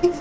Thanks,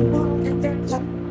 i'll get you.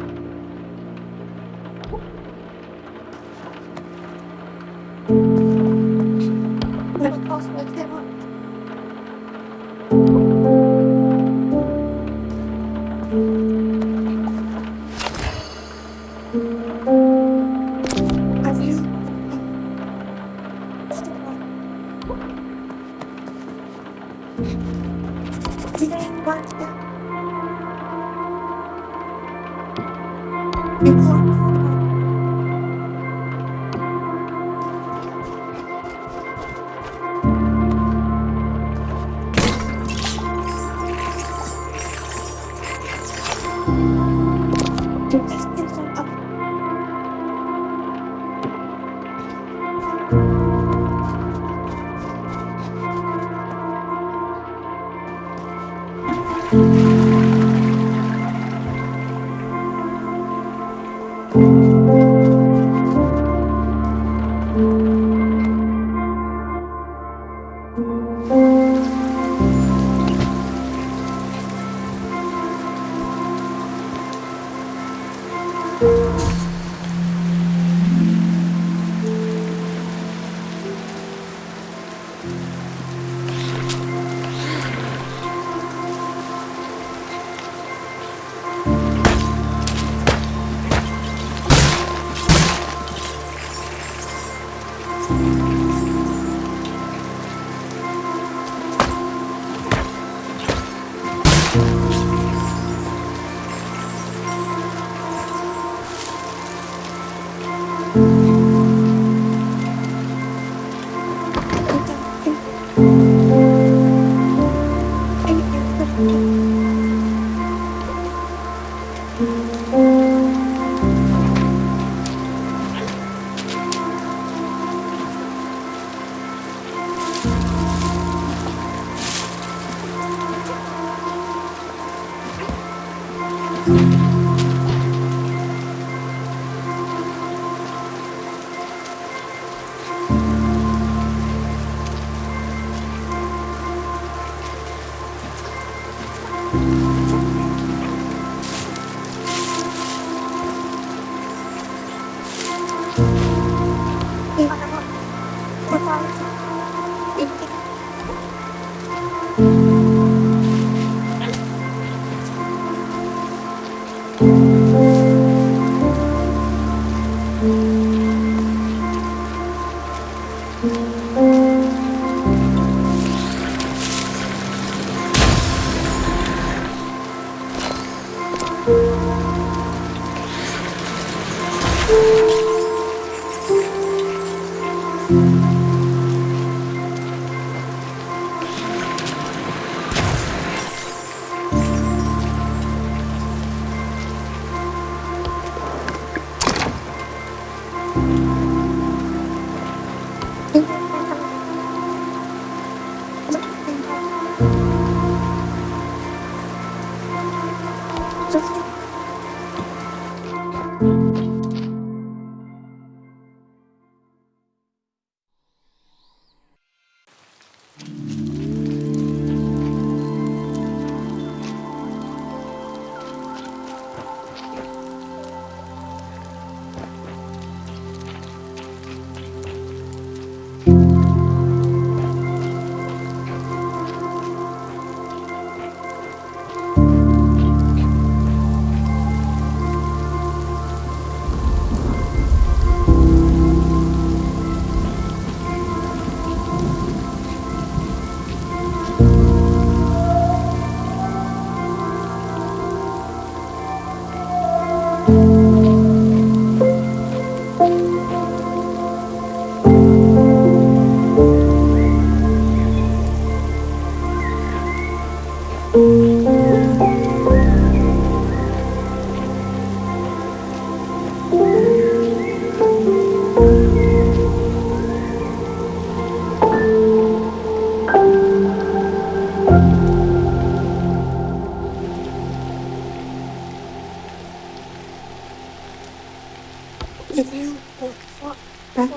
Thank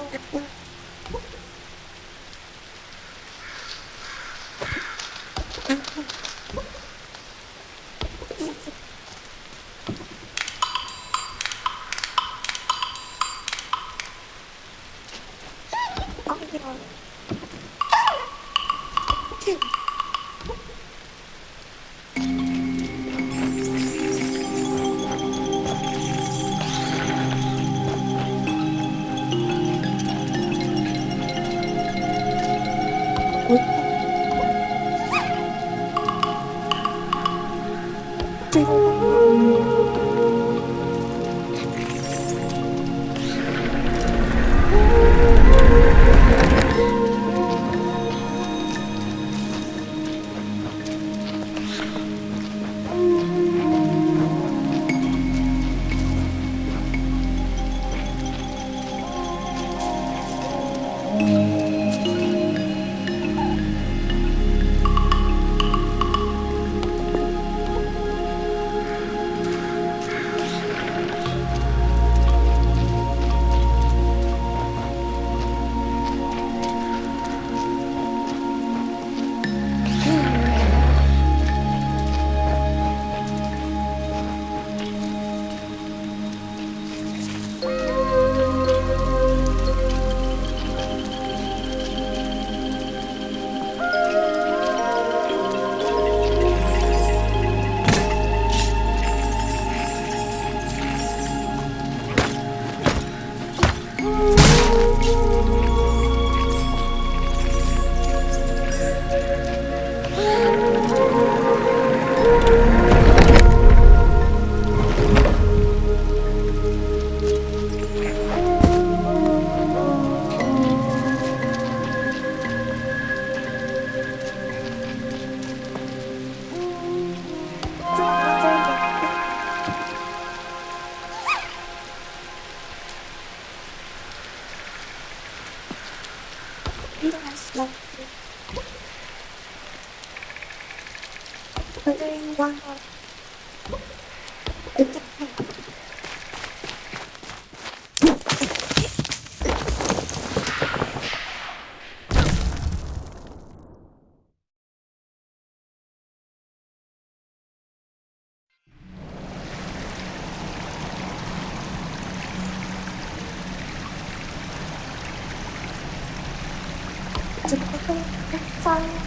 Bye.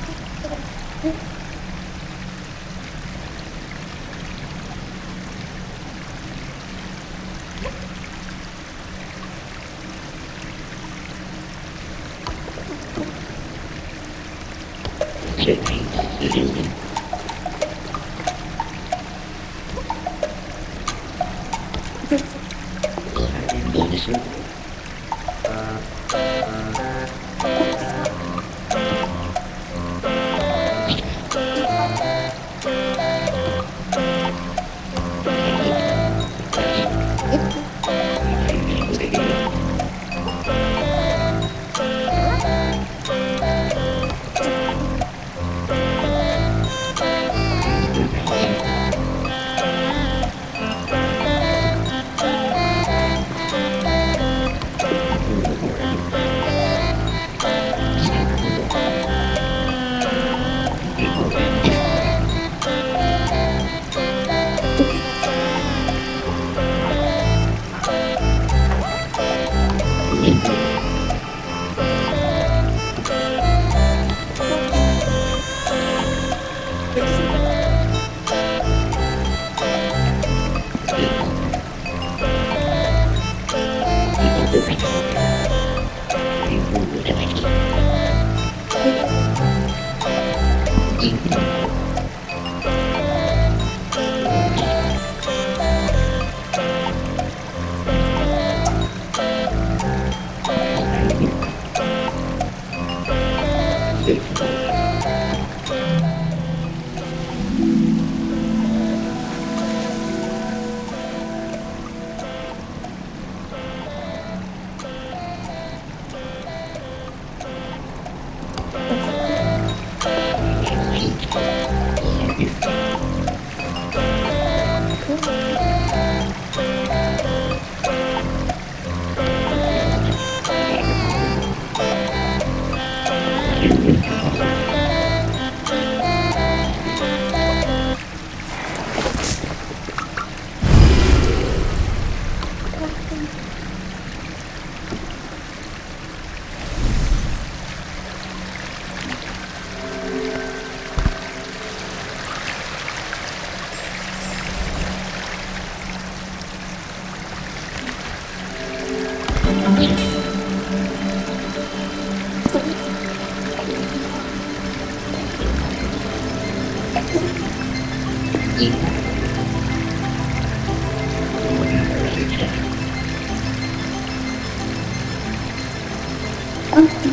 Thank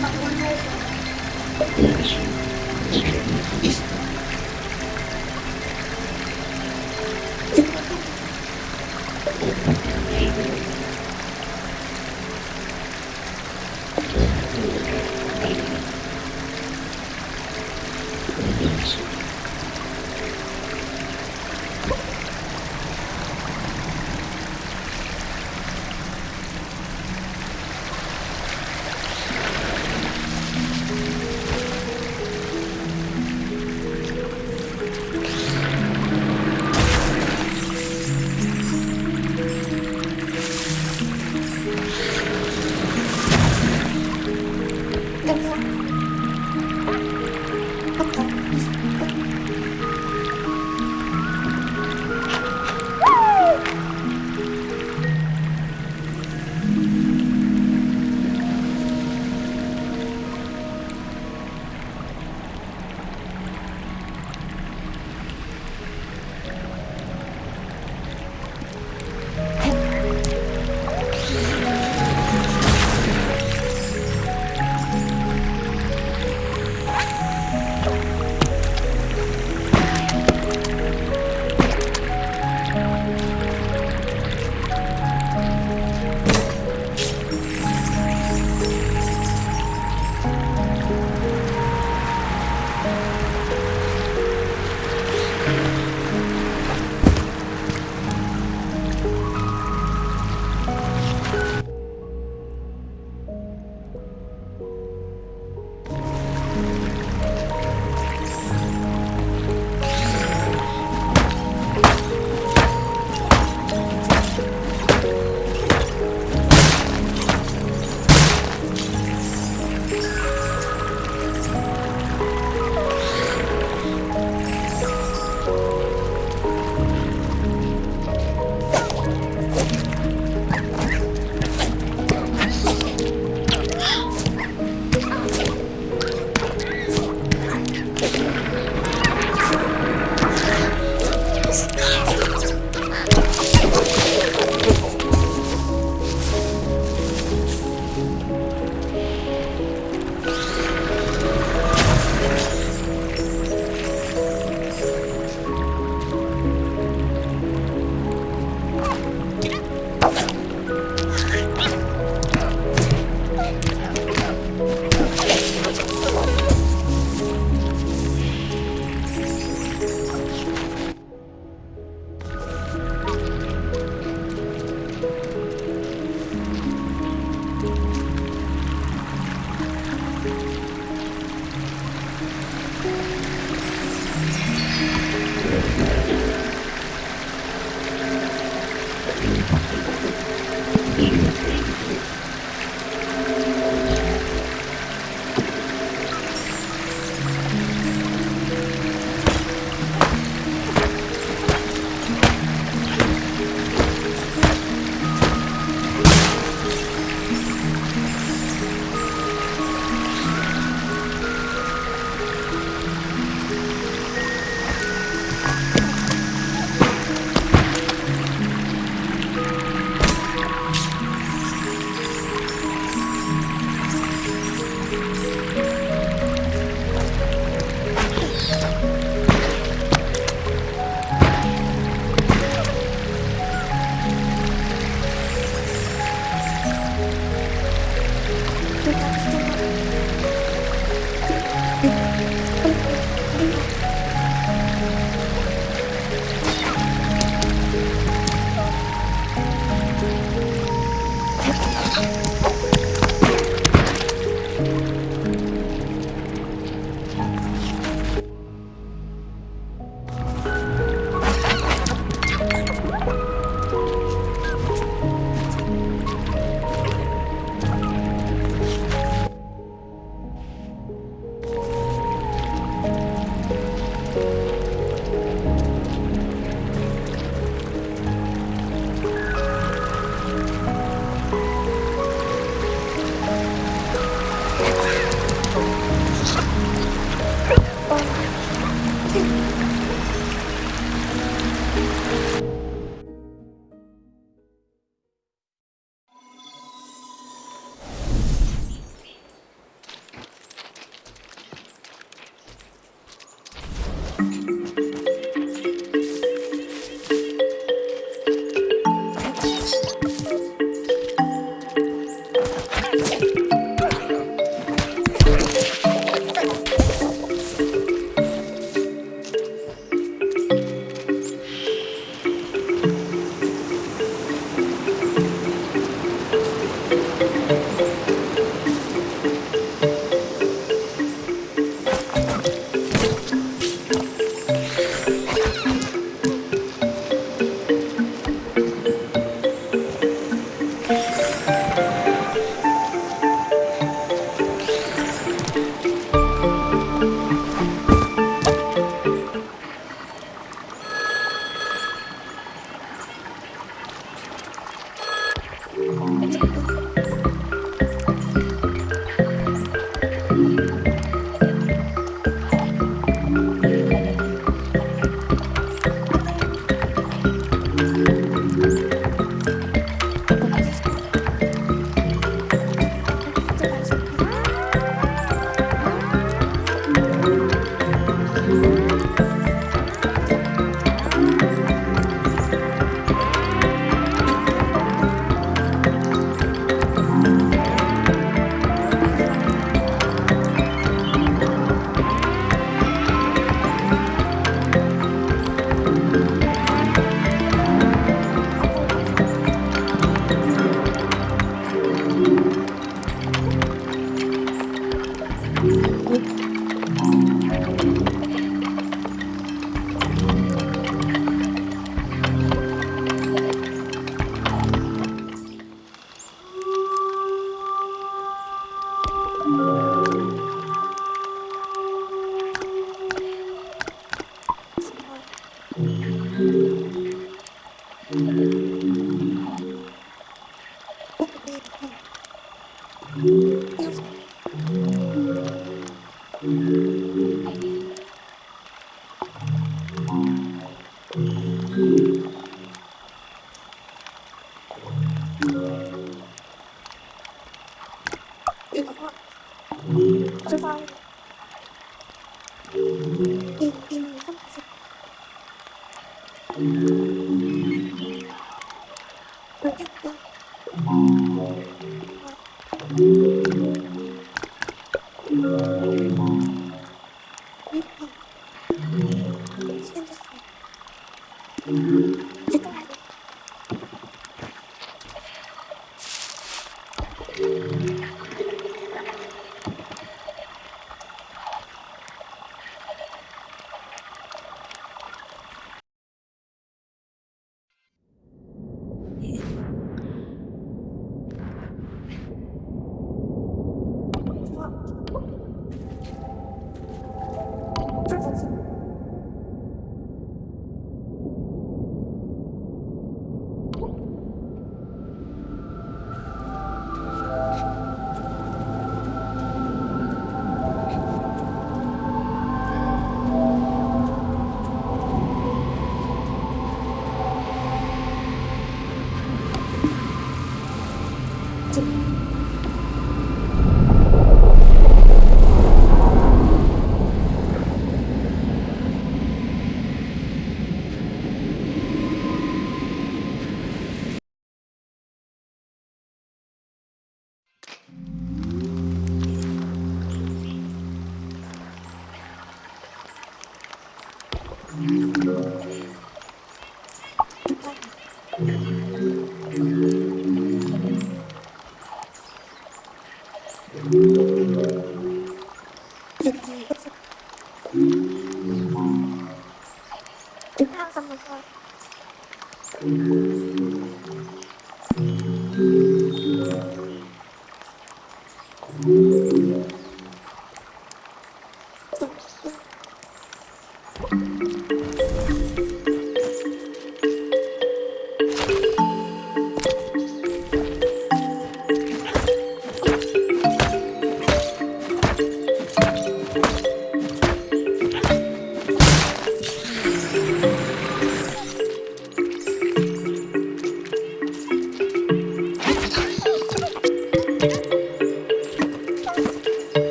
you.